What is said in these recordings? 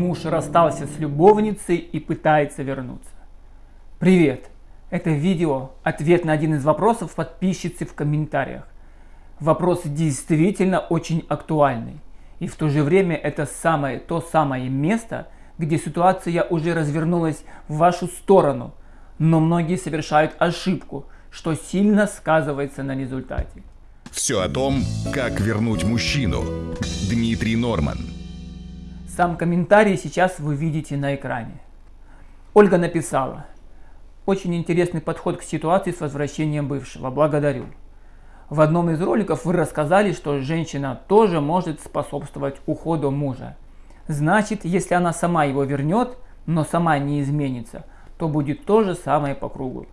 Муж расстался с любовницей и пытается вернуться. Привет! Это видео – ответ на один из вопросов подписчицы в комментариях. Вопрос действительно очень актуальный. И в то же время это самое, то самое место, где ситуация уже развернулась в вашу сторону. Но многие совершают ошибку, что сильно сказывается на результате. Все о том, как вернуть мужчину. Дмитрий Норман. Сам комментарий сейчас вы видите на экране. Ольга написала. Очень интересный подход к ситуации с возвращением бывшего. Благодарю. В одном из роликов вы рассказали, что женщина тоже может способствовать уходу мужа. Значит, если она сама его вернет, но сама не изменится, то будет то же самое по кругу.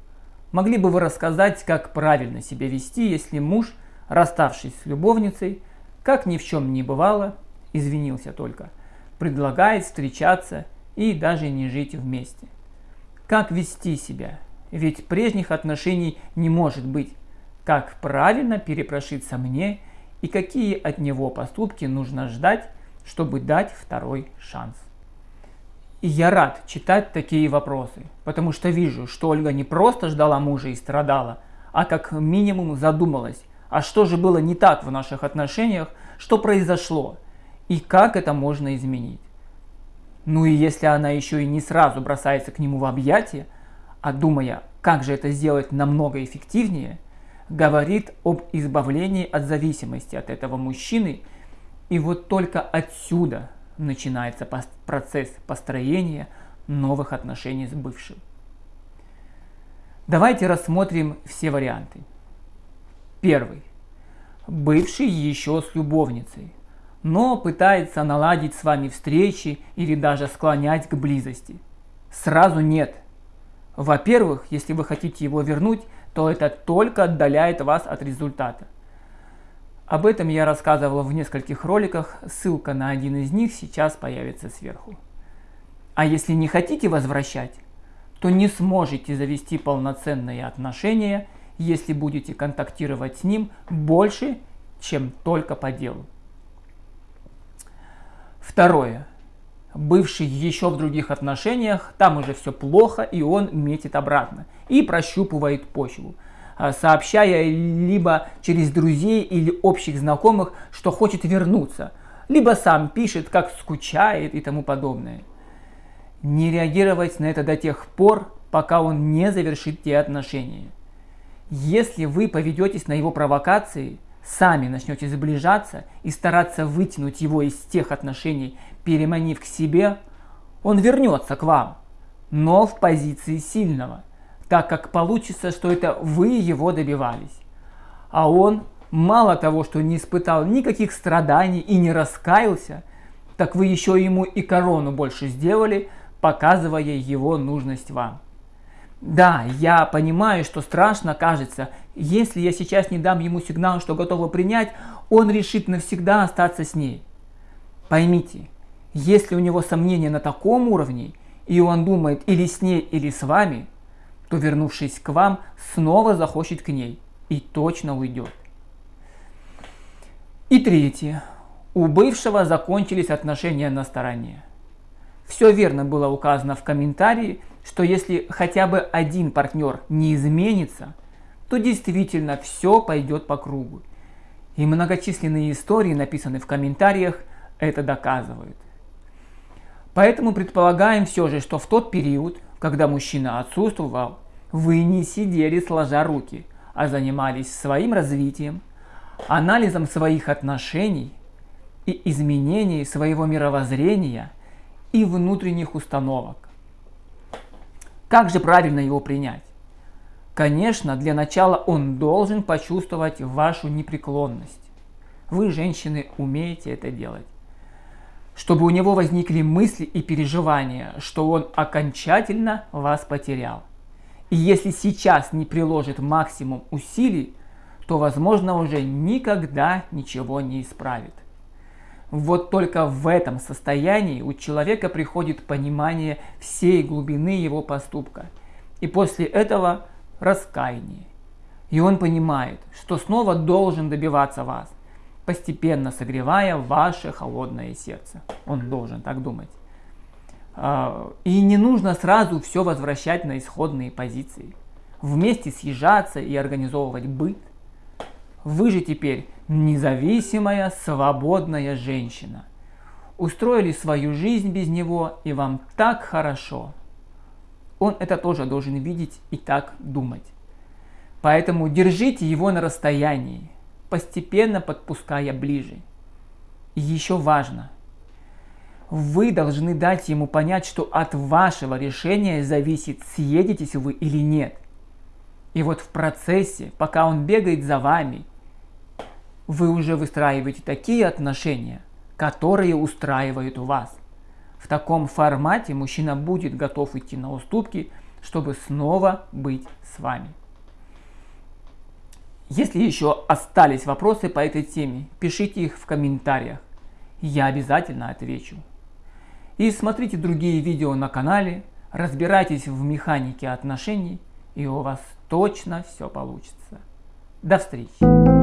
Могли бы вы рассказать, как правильно себя вести, если муж, расставшись с любовницей, как ни в чем не бывало, извинился только – предлагает встречаться и даже не жить вместе. Как вести себя? Ведь прежних отношений не может быть. Как правильно перепрошиться мне и какие от него поступки нужно ждать, чтобы дать второй шанс? И я рад читать такие вопросы, потому что вижу, что Ольга не просто ждала мужа и страдала, а как минимум задумалась, а что же было не так в наших отношениях, что произошло, и как это можно изменить. Ну и если она еще и не сразу бросается к нему в объятия, а думая, как же это сделать намного эффективнее, говорит об избавлении от зависимости от этого мужчины, и вот только отсюда начинается процесс построения новых отношений с бывшим. Давайте рассмотрим все варианты. Первый. Бывший еще с любовницей но пытается наладить с вами встречи или даже склонять к близости. Сразу нет. Во-первых, если вы хотите его вернуть, то это только отдаляет вас от результата. Об этом я рассказывал в нескольких роликах, ссылка на один из них сейчас появится сверху. А если не хотите возвращать, то не сможете завести полноценные отношения, если будете контактировать с ним больше, чем только по делу. Второе. Бывший еще в других отношениях, там уже все плохо, и он метит обратно и прощупывает почву, а, сообщая либо через друзей или общих знакомых, что хочет вернуться, либо сам пишет, как скучает и тому подобное. Не реагировать на это до тех пор, пока он не завершит те отношения. Если вы поведетесь на его провокации – сами начнете сближаться и стараться вытянуть его из тех отношений, переманив к себе, он вернется к вам, но в позиции сильного, так как получится, что это вы его добивались. А он мало того, что не испытал никаких страданий и не раскаялся, так вы еще ему и корону больше сделали, показывая его нужность вам. Да, я понимаю, что страшно кажется, если я сейчас не дам ему сигнал, что готова принять, он решит навсегда остаться с ней. Поймите, если у него сомнения на таком уровне, и он думает или с ней, или с вами, то вернувшись к вам, снова захочет к ней и точно уйдет. И третье. У бывшего закончились отношения на стороне. Все верно было указано в комментарии, что если хотя бы один партнер не изменится, то действительно все пойдет по кругу. И многочисленные истории, написанные в комментариях, это доказывают. Поэтому предполагаем все же, что в тот период, когда мужчина отсутствовал, вы не сидели сложа руки, а занимались своим развитием, анализом своих отношений и изменением своего мировоззрения и внутренних установок. Как же правильно его принять? Конечно, для начала он должен почувствовать вашу непреклонность. Вы, женщины, умеете это делать. Чтобы у него возникли мысли и переживания, что он окончательно вас потерял. И если сейчас не приложит максимум усилий, то, возможно, уже никогда ничего не исправит. Вот только в этом состоянии у человека приходит понимание всей глубины его поступка. И после этого раскаяние. И он понимает, что снова должен добиваться вас, постепенно согревая ваше холодное сердце. Он должен так думать. А, и не нужно сразу все возвращать на исходные позиции. Вместе съезжаться и организовывать быт. Вы же теперь независимая, свободная женщина. Устроили свою жизнь без него, и вам так хорошо. Он это тоже должен видеть и так думать. Поэтому держите его на расстоянии, постепенно подпуская ближе. И еще важно, вы должны дать ему понять, что от вашего решения зависит, съедетесь вы или нет. И вот в процессе, пока он бегает за вами, вы уже выстраиваете такие отношения, которые устраивают вас. В таком формате мужчина будет готов идти на уступки, чтобы снова быть с вами. Если еще остались вопросы по этой теме, пишите их в комментариях. Я обязательно отвечу. И смотрите другие видео на канале, разбирайтесь в механике отношений, и у вас точно все получится. До встречи!